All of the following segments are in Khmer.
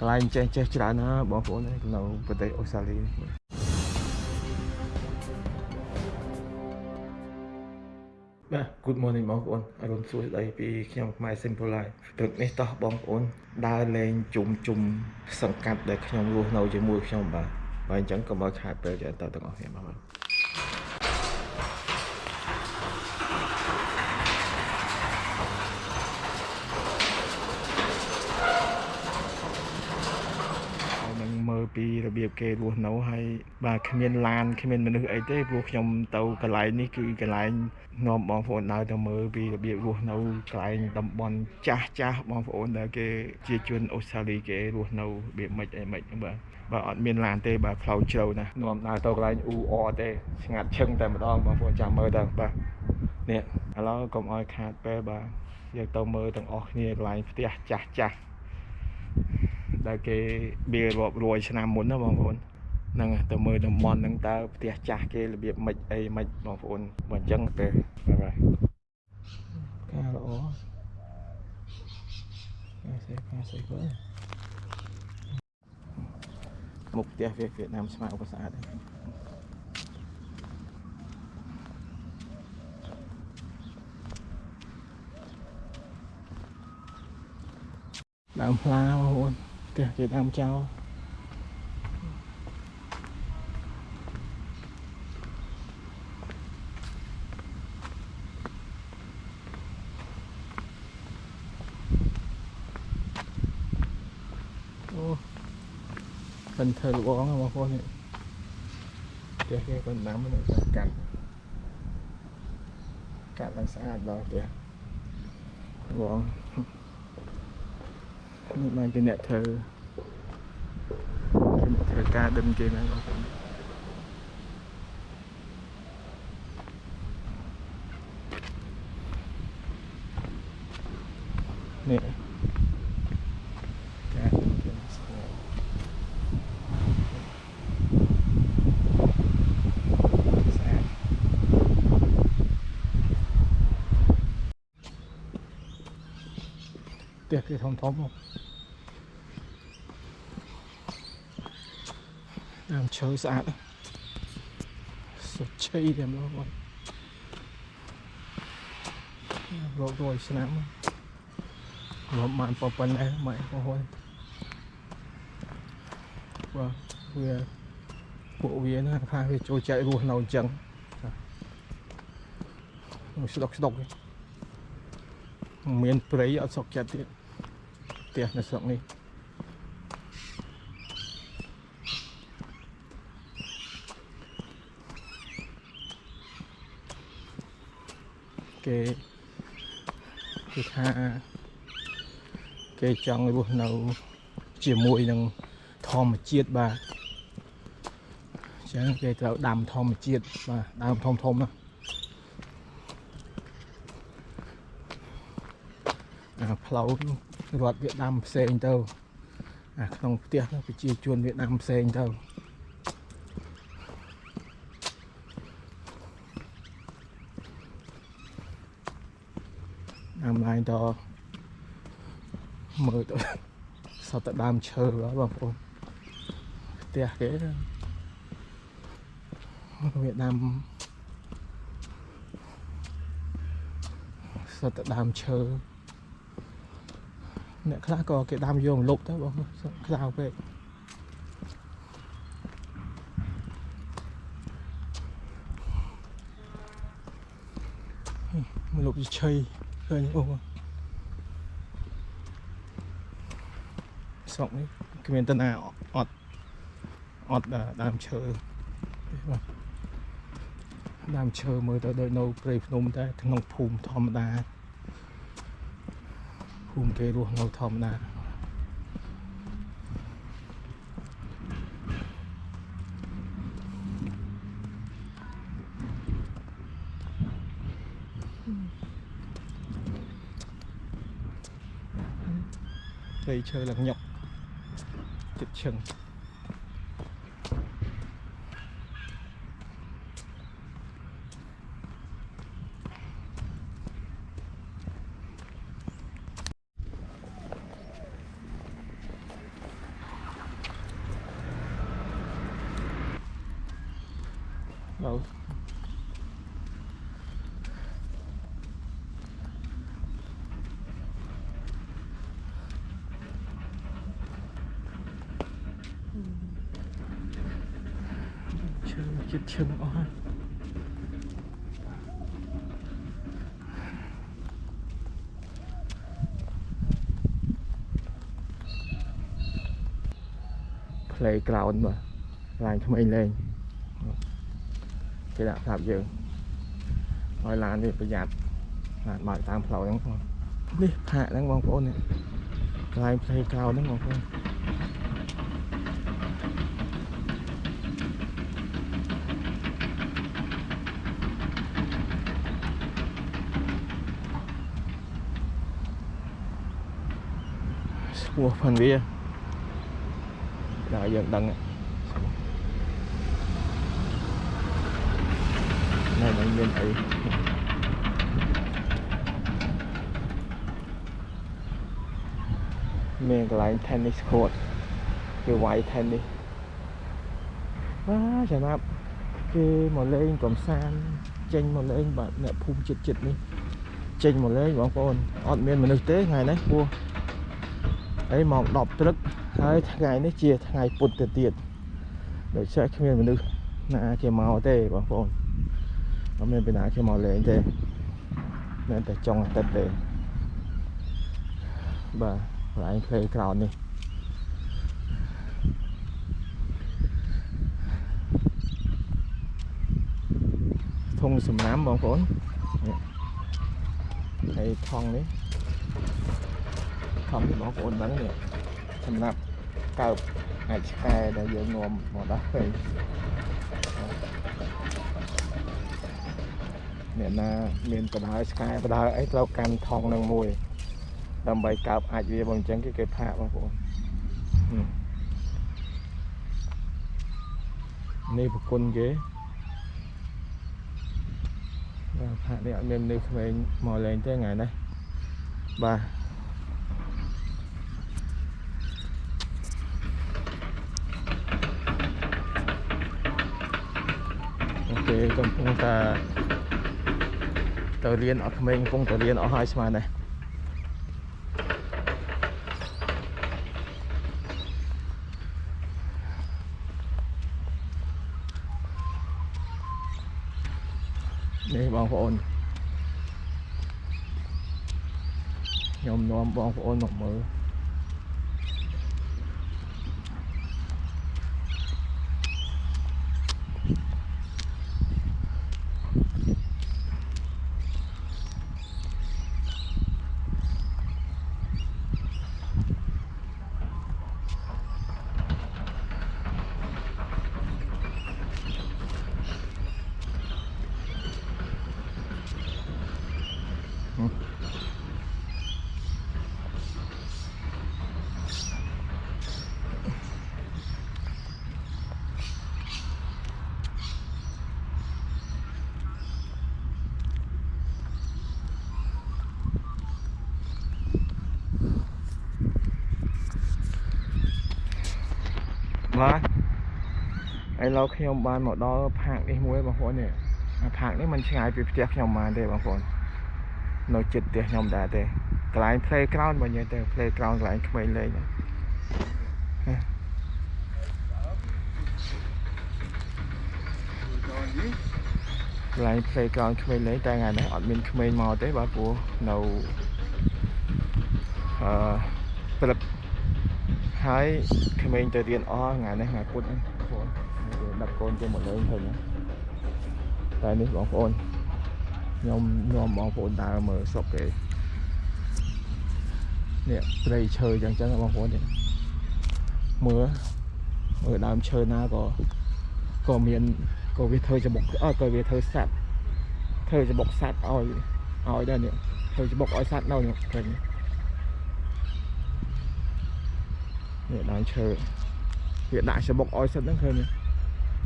កន្លែងចេះចេះច្រើនណាស់បងប្អូននៅប្រទេសអូស្ត្រាលីបាទ Good morning បងប្អូនអរុនសួស្ដីពីខ្ញុំខ្មែរ Simple Life ព្រឹកនេះតោះបងប្អូនដើរលេងជុំជុំសង្កាត់ដែលខ្ញុំរស់នៅជាមួយខ្ញុំបាទបាទអញ្ចឹងកុំឲ្យខាតពេលច្រើនតទាំងអស់គ្នាបងប្អូន ហើយនឹងមើល ពីរបៀបគេរស់នៅហើយបាទគ្មានឡានគ្មានមនុស្សអីទេព្រោះខ្ញុំទៅកន្លែងនេះគឺកន្លែងនាំបងប្អូនដើរទៅមើលពីរបៀបរស់នៅកន្លែងតំបន់ចាស់ចាស់បងប្អូនដែលគេជាជនអូស្ត្រាលីគេរស់នៅរបៀបម៉េចអីម៉េចហ្នឹងបាទបាទអត់មានឡានទេបាទផ្លូវជ្រៅណាស់នាំដើរទៅកន្លែងអ៊ូអទេស្ងាត់ឈឹងតែម្ដងបងប្អូនចាំមើលទៅបាទនេះឥឡូវកុំឲ្យខាតពេលបាទយើងទៅមើលទាំងអស់គ្នាកន្លែងផ្ទះចាស់ចាស់ ដែលគេវារាប់រយឆ្នាំមុនណាបងប្អូនហ្នឹងហើយទៅមើលតំបន់ហ្នឹងតើផ្ទះចាស់គេរបៀបម៉េចអីម៉េចបងប្អូនបើអញ្ចឹងទៅបាយបាយការល្អការសេការសេបើមុខផ្ទះវាវៀតណាមស្មើឧបស្អាតហ្នឹងដើមផ្លាបងប្អូនផ្ទះគេដើមចោលអូមិនធ្វើលបងហ៎បងប្អូននេះផ្ទះគេក៏ដាំនៅកាត់កាត់ឡើងស្អាតដល់ផ្ទះបង នេះបានជាអ្នកធ្វើអ្នកធ្វើការដិនគេហ្នឹងបងប្អូននេះការដិនគេស្គាល់ស្អាតផ្ទះគេធំធំៗដើ មឈើស្អាតណាស់សុទ្ធជ័យតែម្ដងបងរាប់រយឆ្នាំរាប់បានប៉ុណ្ណេះម៉ែបងប្អូនបាទវាពួកវាណាថាវាចូលចែករស់នៅអញ្ចឹងចាស្ដុកស្ដុកទេមានព្រៃអត់សុកចិត្តទៀតផ្ទះនៅស្រុកនេះ គេគឺថាគេចង់រស់នៅជាមួយនឹងធម្មជាតិបាទអញ្ចឹងគេត្រូវដាំធម្មជាតិបាទដើមធំធំណាអាផ្លូវរត់វាដាំផ្សេងទៅអាក្នុងផ្ទះហ្នឹងប្រជាជនវាដាំផ្សេងទៅ ដើមឡើងតមើលទៅសតតែដើមឈើបាទបងប្អូនផ្ទះគេវាដាំសតតែដើមឈើអ្នកខ្លះក៏គេដាំយកមកលុបទៅបងប្អូនក្តៅពេកមកលុបជាឆៃ ឃើញអូស្រុកនេះគ្មានតាណាអត់អត់ដើមឈើបាទដើមឈើមើលទៅដូចនៅព្រៃភ្នំតែក្នុងភូមិធម្មតាភូមិគេរស់នៅធម្មតា ព្រៃឈើឡើងញុកចិត្តឈឹង đâu chưa chết chân ó ផ្លេក្រោនបាទឡានក្មេងលេងគេដាក់ប្រាប់យើងឲ្យឡាននេះប្រយ័ត្នឡានបើកតាមផ្លូវហ្នឹងបងនេះផាកហ្នឹងបងប្អូននេះកន្លែងផ្លេក្រោនហ្នឹងបងប្អូន ស្គាល់ផងវាដល់យើងដឹងណែមិនមានអីមានកន្លែង tennis court គេវាយ tennis បាទចំណាប់គេមកលេងកំសាន្តចេញមកលេងបាទអ្នកភូមិចិត្តចិត្តនេះចេញមកលេងបងប្អូនអត់មានមនុស្សទេថ្ងៃនេះព្រោះអីម៉ោង10ព្រឹកហើយថ្ងៃនេះជាថ្ងៃពុទ្ធទៅទៀតដូច្នេះគ្មានមនុស្សណាគេមកទេបងប្អូនអត់មានពីណាគេមកលេងទេមានតែចុងអាទិត្យទេបាទកន្លែង playground នេះធុងសំណាំបងប្អូនហើយថងនេះ ថងនេះបងប្អូនដឹងនេះសម្រាប់កើបអាចឆ្កែដែលយើងនាំមកដោះទៅអ្នកណាមានបដើឆ្កែបដើអីត្រូវកាន់ថងនឹងមួយ ដើម្បីកើបអាចវាបើអញ្ចឹងគេគេផាកបងប្អូននេះប្រគុណគេបាទផាកនេះអត់មានមនុស្សក្មេងមកលេងទេថ្ងៃនេះបាទ គេកំពុងតែទៅរៀនអត់ក្មេងកំពុងតែរៀនអស់ហើយស្មានដែរនេះបងប្អូនខ្ញុំនាំបងប្អូនមកមើលបាទ ឥឡូវខ្ញុំបានមកដល់ផាកនេះមួយបងប្អូននេះផាកនេះมันឆ្ងាយពីផ្ទះខ្ញុំបានទេបងប្អូននៅជិតផ្ទះខ្ញុំដែរទេកន្លែង playground បើនិយាយទៅ playground កន្លែងក្មេងលេងកន្លែង playground ក្មេងលេងតែថ្ងៃនេះអត់មានក្មេងមកទេបាទព្រោះនៅអឺព្រឹកហើយក្មេងទៅរៀនអស់ថ្ងៃនេះថ្ងៃពុធហ្នឹងបង ដឹកកូនទៅមកលេងឃើញតែនេះបងប្អូនខ្ញុំនាំបងប្អូនដើរមើលស្រុកគេនេះព្រៃឈើចឹងចឹងបងប្អូននេះមើលមើលដើមឈើណាក៏ក៏មានក៏វាធ្វើច្បុកអត់ក៏វាធ្វើសัตว์ធ្វើច្បុកសัตว์ឲ្យឲ្យដែរនេះធ្វើច្បុកឲ្យសัตว์នៅនេះឃើញនេះដើមឈើវាដាក់ច្បុកឲ្យសិតហ្នឹងឃើញ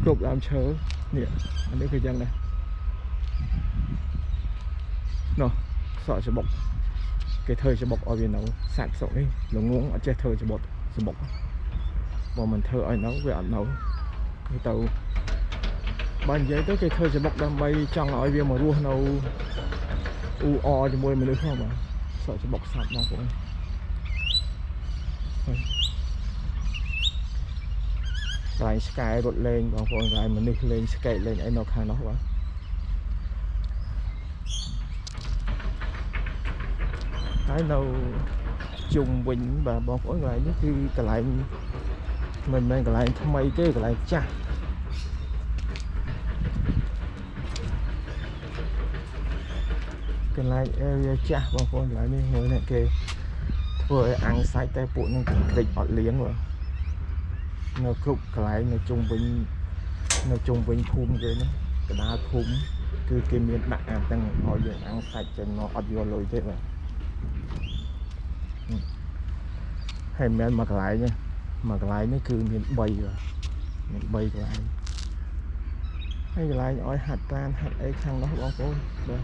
គ្រប់ដើមឈើនេះអានេះគឺយ៉ាងដែរនោះសក់ច្បុកគេធ្វើច្បុកឲ្យវានៅសាច់ស្រុកនេះល្ងងអត់ចេះធ្វើច្បុកច្បុកបើមិនធ្វើឲ្យនៅវាអត់នៅទៅបើនិយាយទៅគេធ្វើច្បុកដើម្បីចង់ឲ្យវាមករស់នៅអ៊ូអជាមួយមនុស្សផងបាទសក់ច្បុកសត្វបងប្អូនហើយ កន្លែងឆ្កែរត់លេងបងប្អូនកន្លែងមនុស្សលេងស្កេតលេងអីនៅខាងនោះបាទហើយនៅជុំវិញបាទបងប្អូនកន្លែងនេះគឺកន្លែងមិនមែនកន្លែងថ្មីទេកន្លែងចាស់កន្លែង area ចាស់បងប្អូនកន្លែងនេះមើលនេះគេធ្វើឲ្យអាំងសាច់តែពួកនឹងក្រិចអត់លៀងបាទ នៅគ្រប់កន្លែងនៅជុំវិញនៅជុំវិញភូមិគេនេះកណ្ដាលភូមិគឺគេមានដាក់អាទាំងឲ្យយើងអាំងសាច់ចេញមកអត់យកលុយទេបាទហើយមិនមែនមួយកន្លែងទេមួយកន្លែងនេះគឺមាន3បាទមាន3កន្លែងហើយកន្លែងឲ្យហាត់ប្រានហាត់អីខាងនោះបងប្អូនបាទ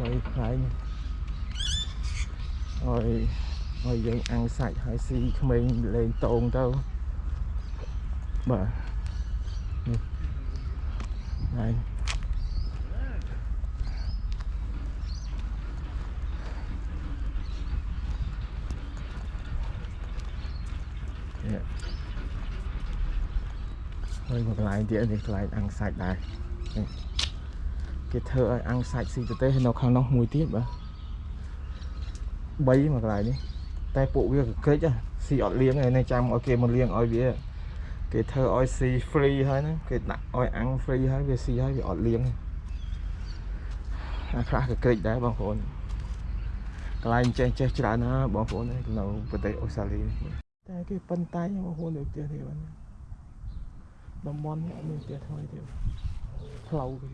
បីខ្លាញ់ឲ្យ ឲ្យយើងអាំងសាច់ហើយស៊ីក្មេងលេងតោងទៅបាទនេះហើយនេះហើយកន្លែងទៀតនេះកន្លែងអាំងសាច់ដែរនេះគេធ្វើឲ្យអាំងសាច់ស៊ីទៅទេនៅខាងនោះមួយទៀតបាទ3មួយកន្លែងនេះ តែពួកវាកក្រិចស៊ីអត់លៀងឯនេះចាំឲ្យគេមកលៀងឲ្យវាគេធ្វើឲ្យស៊ី free ហើយហ្នឹងគេដាក់ឲ្យអាំង free ហើយវាស៊ីហើយវាអត់លៀងអាខ្លះក៏ក្រិចដែរបងប្អូនកន្លែងចេះចេះច្រើនណាបងប្អូននៅប្រទេសអូស្ត្រាលីតែគេប៉ុន្តែបងប្អូននៅផ្ទះនេះបាទតំបន់នេះអត់មានផ្ទះថ្មីទេផ្លូវគេ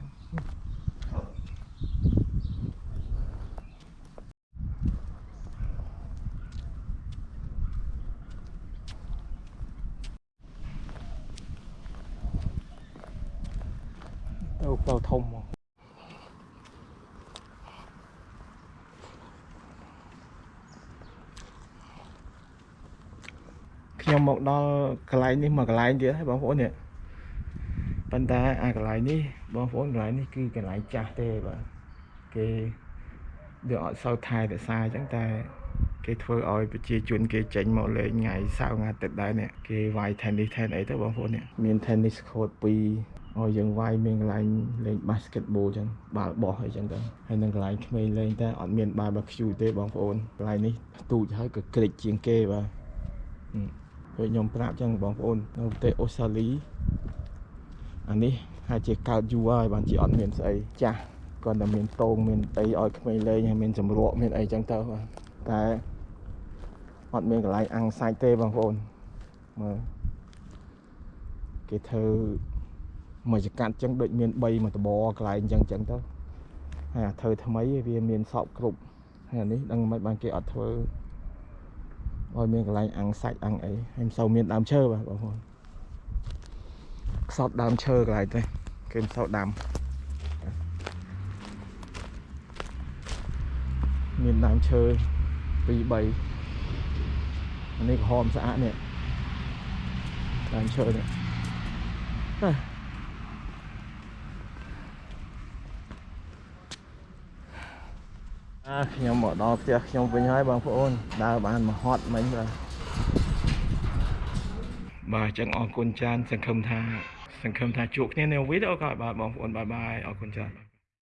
ទៅផ្លូវធំមកខ្ញុំមកដល់កន្លែងនេះមកកន្លែងទៀតហើយបងប្អូននេះប៉ុន្តែអាកន្លែងនេះបងប្អូនកន្លែងនេះគឺកន្លែងចាស់ទេបាទគេវាអត់សូវថែរក្សាអញ្ចឹងតែ គេធ្វើឲ្យប្រជាជនគេចេញមកលេងថ្ងៃសៅរ៍ថ្ងៃអាទិត្យដែរនេះគេវាយ tennis ថែនអីទៅបងប្អូននេះមាន tennis court 2ឲ្យយើងវាយមានកន្លែងលេង basketball អញ្ចឹងបាល់បោះអីចឹងទៅហើយនឹងកន្លែងក្មេងលេងតែអត់មាន barbecue ទេបងប្អូនកន្លែងនេះទូចហើយក៏ក្រិចជាងគេបាទពេលខ្ញុំប្រាប់ចឹងបងប្អូននៅប្រទេសអូស្ត្រាលីអានេះហើយជាកើតយូរហើយបានជាអត់មានស្អីចាស់គាត់តែមានតោងមានអីឲ្យក្មេងលេងហើយមានចម្រក់មានអីចឹងទៅបាទតែ អត់មានកន្លែងអាំងសាច់ទេបងប្អូនមើលគេធ្វើមួយចកាត់ចឹងដូចមាន3មួយតបកន្លែងចឹងចឹងទៅហើយអាធ្វើថ្មីវាមានសពគ្រប់ហើយអានេះដឹងមិនបានគេអត់ធ្វើឲ្យមានកន្លែងអាំងសាច់អាំងអីហើយមិនសូវមានដើមឈើបាទបងប្អូនខ្សត់ដើមឈើកន្លែងទេគេមិនសូវដាំមានដើមឈើ2 3 អានេះក្រហមស្អាតនេះដើមឈើនេះអាខ្ញុំមកដល់ផ្ទះខ្ញុំវិញហើយបងប្អូនដើរបានមកហត់មិញបាទបាទអញ្ចឹងអរគុណច្រើនសង្ឃឹមថាសង្ឃឹមថាជួបគ្នានៅវីដេអូក្រោយបាទបងប្អូនបាយបាយអរគុណច្រើន